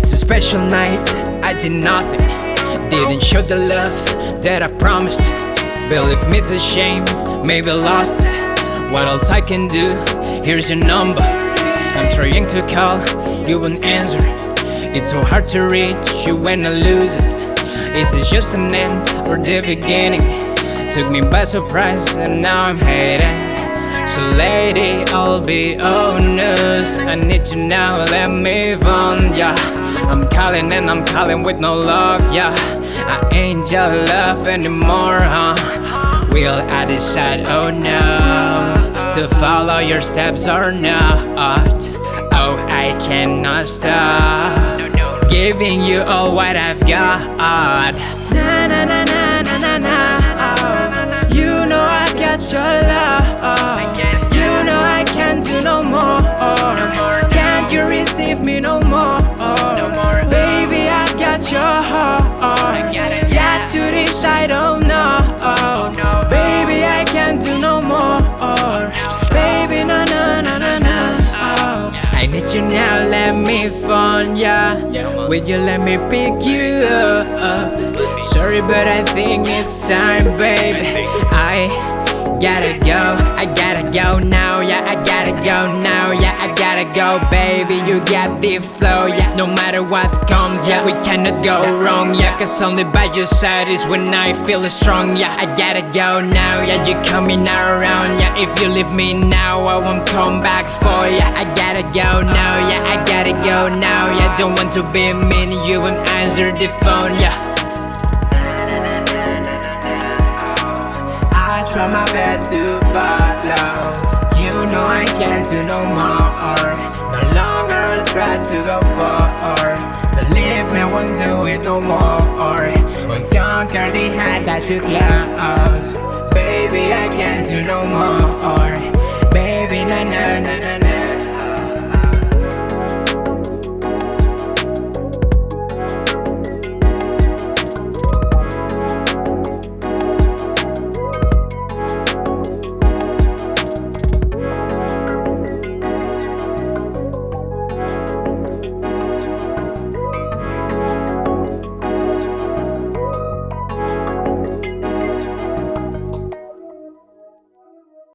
special night, I did nothing. Didn't show the love that I promised. Believe me, it's a shame, maybe lost it. What else I can do? Here's your number. I'm trying to call, you won't answer. It's so hard to reach you when I lose it. It's just an end or the beginning. Took me by surprise and now I'm hating. So lady, I'll be honest I need you now, let me on, yeah I'm calling and I'm calling with no luck, yeah I ain't your love anymore, huh? Will I decide, oh no To follow your steps or not. Oh, I cannot stop Giving you all what I've got. Na na na na na na now, let me phone ya. Would you let me pick you up? Sorry, but I think it's time, baby I gotta go, I gotta go now, yeah, I gotta go now, yeah, I gotta go, baby, you got the flow, yeah, no matter what comes, yeah, we cannot go wrong, yeah, cause only by your side is when I feel strong, yeah, I gotta go now, yeah, you coming around, yeah, if you leave me now, I won't come back for ya, I gotta go now, yeah, I gotta go now, yeah, don't want to be mean, you won't answer the phone, yeah. I try my best to follow You know I can't do no more. No longer I'll try to go far. Believe me, I won't do it no more. Won't conquer the height that you close